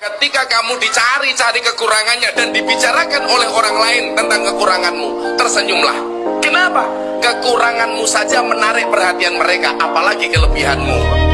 Ketika kamu dicari-cari kekurangannya dan dibicarakan oleh orang lain tentang kekuranganmu, tersenyumlah. Kenapa? Kekuranganmu saja menarik perhatian mereka, apalagi kelebihanmu.